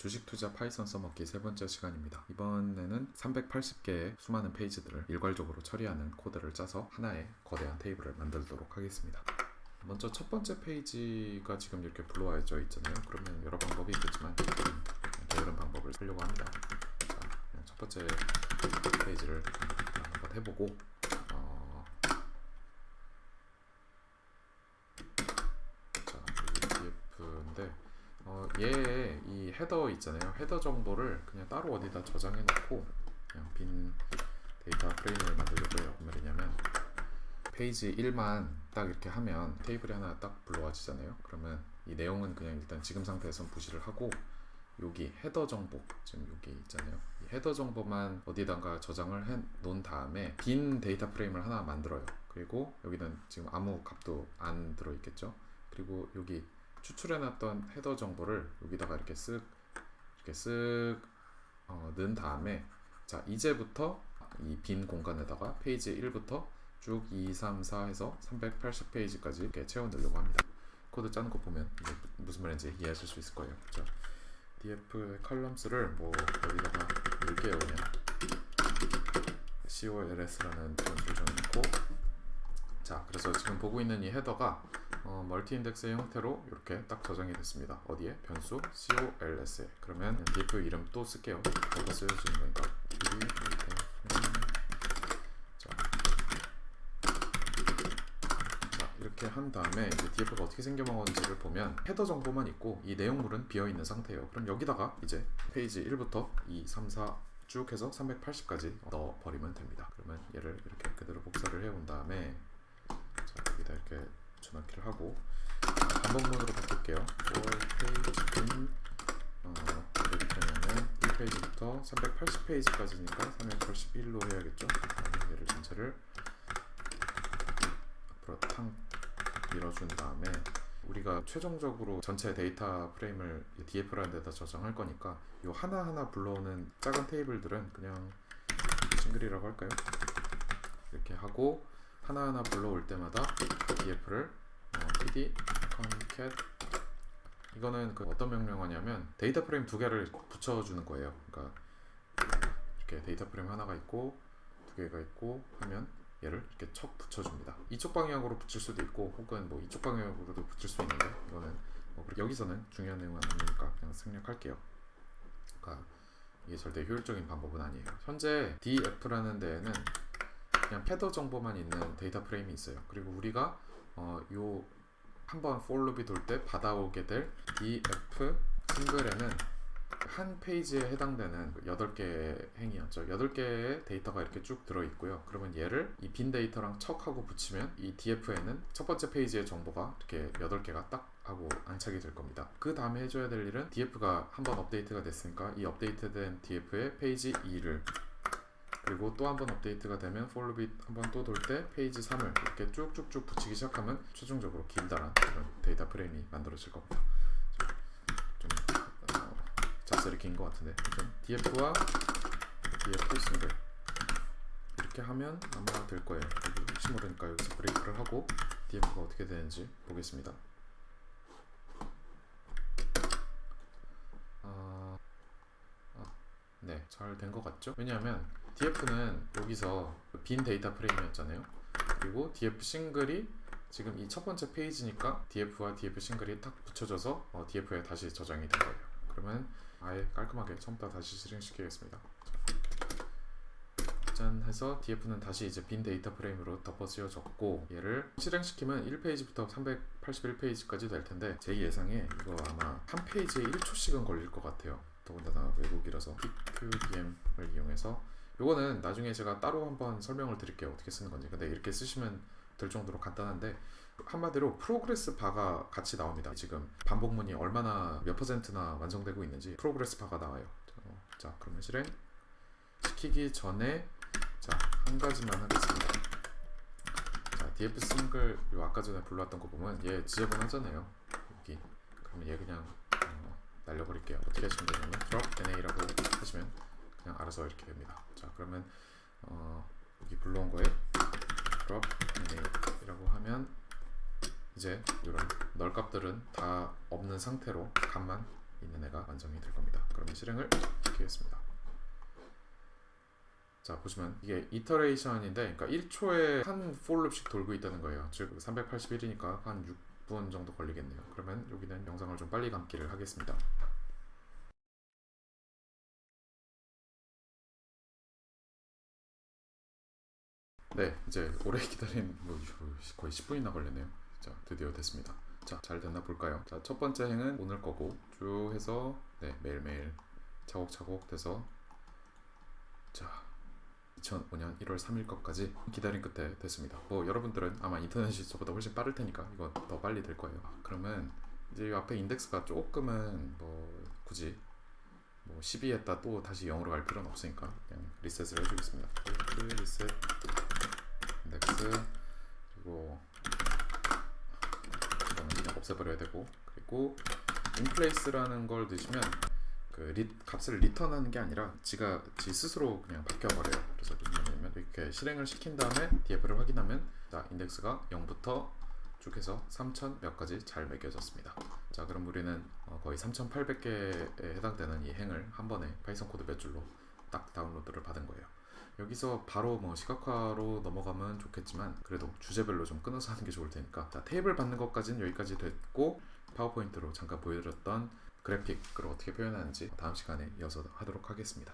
주식 투자 파이썬 써먹기 세 번째 시간입니다. 이번에는 380개의 수많은 페이지들을 일괄적으로 처리하는 코드를 짜서 하나의 거대한 테이블을 만들도록 하겠습니다. 먼저 첫 번째 페이지가 지금 이렇게 불러와져 있잖아요. 그러면 여러 방법이 있겠지만 게으른 방법을 쓰려고 합니다. 자, 첫 번째 페이지를 한번 해보고 어, 자, 이 df인데 어, 이 헤더 있잖아요. 헤더 정보를 그냥 따로 어디다 저장해 놓고 그냥 빈 data frame을 만들려고 해요. 말이냐면 페이지 1만 딱 이렇게 하면 테이블이 하나 딱 불러와지잖아요. 그러면 이 내용은 그냥 일단 지금 상태에선 무시를 하고 여기 header 정보 지금 여기 있잖아요. 이 header 정보만 어디다가 저장을 해 놓은 다음에 빈 data frame을 하나 만들어요. 그리고 여기는 지금 아무 값도 안 들어 있겠죠. 그리고 여기 추출해놨던 header 정보를 여기다가 이렇게 쓱 이렇게 쓱 어, 넣은 다음에 자 이제부터 이 빈 공간에다가 페이지 1부터 쭉 2, 3, 4 해서 380페이지까지 이렇게 채워 넣으려고 합니다. 코드 짜는 거 보면 이게 무슨 말인지 이해하실 수 있을 거예요. 자, df 컬럼스를 뭐 여기다가 넣을게요 그냥 cols라는 변수를 정해놓고 자 그래서 지금 보고 있는 이 header가 어, multi index의 형태로 이렇게 딱 저장이 됐습니다. 어디에? 변수 cols에 그러면 df 이름 또 쓸게요. 뭐가 쓰여지는 거니까 자, 자 이렇게 한 다음에 이제 df가 어떻게 생겨먹었는지를 보면 header 정보만 있고 이 내용물은 비어있는 상태예요. 그럼 여기다가 이제 페이지 1부터 2, 3, 4 쭉 해서 380까지 넣어버리면 됩니다. 그러면 얘를 이렇게 그대로 복사를 해온 다음에 자 이렇게 전환키를 하고 반복문으로 바꿀게요. for 페이지는 어, 여기부터는 1페이지부터 380페이지까지니까 381로 해야겠죠. 얘를 전체를 앞으로 탕 밀어준 다음에 우리가 최종적으로 전체 데이터 프레임을 df라는 데다 저장할 거니까 이 하나하나 불러오는 작은 테이블들은 그냥 single이라고 할까요? 이렇게 하고 하나하나 불러올 때마다 df를 어, pd concat 이거는 그 어떤 명령어냐면 데이터 프레임 두 개를 붙여주는 거예요. 그러니까 이렇게 데이터 프레임 하나가 있고 두 개가 있고 하면 얘를 이렇게 척 붙여줍니다. 이쪽 방향으로 붙일 수도 있고 혹은 뭐 이쪽 방향으로도 붙일 수 있는데 이거는 뭐 여기서는 중요한 내용은 아니니까 그냥 생략할게요. 그러니까 이게 절대 효율적인 방법은 아니에요. 현재 df라는 데에는 그냥 패더 정보만 있는 데이터 프레임이 있어요. 그리고 우리가 어, 요 한번 for loop이 돌 때 받아오게 될 df single에는 한 페이지에 해당되는 8개의 행이었죠. 8개의 데이터가 이렇게 쭉 들어있고요. 그러면 얘를 이 빈 데이터랑 척하고 붙이면 이 df에는 첫 번째 페이지의 정보가 이렇게 8개가 딱 하고 안착이 될 겁니다. 그 다음에 해줘야 될 일은 df가 한번 업데이트가 됐으니까 이 업데이트된 df의 페이지 2를 그리고 또 한 번 업데이트가 되면 for loop이 한번 또 돌 때 페이지 3을 이렇게 쭉쭉쭉 붙이기 시작하면 최종적으로 길다란 이런 데이터 프레임이 만들어질 겁니다. 좀 어, 잡설이 긴 것 같은데 좀 df와 df single 이렇게 하면 아마 될 거예요. 혹시 모르니까 여기서 break를 하고 df가 어떻게 되는지 보겠습니다. 아, 아, 네, 잘 된 것 같죠? 왜냐하면 df는 여기서 빈 데이터 프레임이었잖아요. 그리고 df 싱글이 지금 이 첫 번째 페이지니까 df와 df 싱글이 딱 붙여져서 어, df에 다시 저장이 된 거예요. 그러면 아예 깔끔하게 처음부터 다시 실행시키겠습니다. 짠 해서 df는 다시 이제 빈 데이터 프레임으로 덮어 씌워졌고 얘를 실행시키면 1페이지부터 381페이지까지 될 텐데 제 예상에 이거 아마 한 페이지에 1초씩은 걸릴 것 같아요. 더군다나 외국이라서 tqdm을 이용해서 요거는 나중에 제가 따로 한번 설명을 드릴게요. 어떻게 쓰는 건지. 근데 이렇게 쓰시면 될 정도로 간단한데 한마디로 progress bar가 같이 나옵니다. 지금 반복문이 얼마나 몇 퍼센트나 완성되고 있는지 progress bar가 나와요. 자 그러면 실행. 시키기 전에 자 한 가지만 하겠습니다. 자 df single 요 아까 전에 불러왔던 거 보면 얘 지저분하잖아요. 여기. 그러면 얘 그냥 어, 날려버릴게요. 어떻게 하시면 되냐면 drop na라고 하시면 그냥 알아서 이렇게 됩니다. 자 그러면 어, 여기 불러온 거에 drop name이라고 하면 이제 이런 널 값들은 다 없는 상태로 값만 있는 애가 완성이 될 겁니다. 그러면 실행을 시키겠습니다. 자 보시면 이게 이터레이션인데 그러니까 1초에 한 forloop씩 돌고 있다는 거예요. 즉 381이니까 한 6분 정도 걸리겠네요. 그러면 여기는 영상을 좀 빨리 감기를 하겠습니다. 네, 이제 오래 기다린 뭐 거의 10분이나 걸렸네요. 자, 드디어 됐습니다. 자, 잘 됐나 볼까요? 자, 첫 번째 행은 오늘 거고 쭉 해서 네, 매일매일 차곡차곡 돼서 자, 2005년 1월 3일 것까지 기다린 끝에 됐습니다. 뭐 여러분들은 아마 인터넷이 저보다 훨씬 빠를 테니까 이거 더 빨리 될 거예요. 아, 그러면 이제 이 앞에 인덱스가 조금은 뭐 굳이 뭐 12했다 또 다시 0으로 갈 필요는 없으니까 그냥 리셋을 해주겠습니다. 그 reset index 그리고 이거는 그냥 없애버려야 되고 그리고 inplace라는 걸 넣으시면 그 리, 값을 return하는 게 아니라 지가 지 스스로 그냥 바뀌어 버려요. 그래서 말이냐면 이렇게 실행을 시킨 다음에 df를 확인하면 자 인덱스가 0부터 쭉 해서 3000 몇 가지 잘 매겨졌습니다. 자 그럼 우리는 어, 거의 3800개에 해당되는 이 행을 한 번에 파이썬 코드 몇 줄로 딱 다운로드를 받은 거예요. 여기서 바로 뭐 시각화로 넘어가면 좋겠지만 그래도 주제별로 좀 끊어서 하는 게 좋을 테니까 자 테이블 받는 것까지는 여기까지 됐고 파워포인트로 잠깐 보여드렸던 그래픽을 어떻게 표현하는지 다음 시간에 이어서 하도록 하겠습니다.